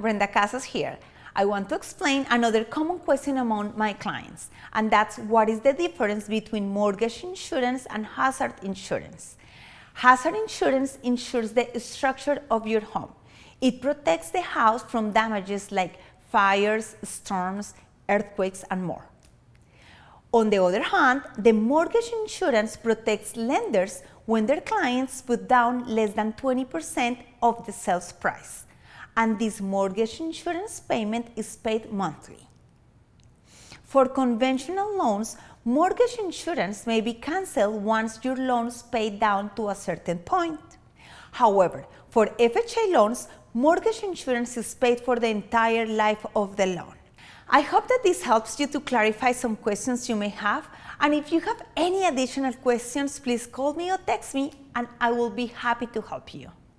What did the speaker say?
Brenda Casas here. I want to explain another common question among my clients, and that's what is the difference between mortgage insurance and hazard insurance. Hazard insurance insures the structure of your home. It protects the house from damages like fires, storms, earthquakes, and more. On the other hand, the mortgage insurance protects lenders when their clients put down less than 20% of the sales price, and this mortgage insurance payment is paid monthly. For conventional loans, mortgage insurance may be cancelled once your loan is paid down to a certain point. However, for FHA loans, mortgage insurance is paid for the entire life of the loan. I hope that this helps you to clarify some questions you may have and if you have any additional questions, please call me or text me and I will be happy to help you.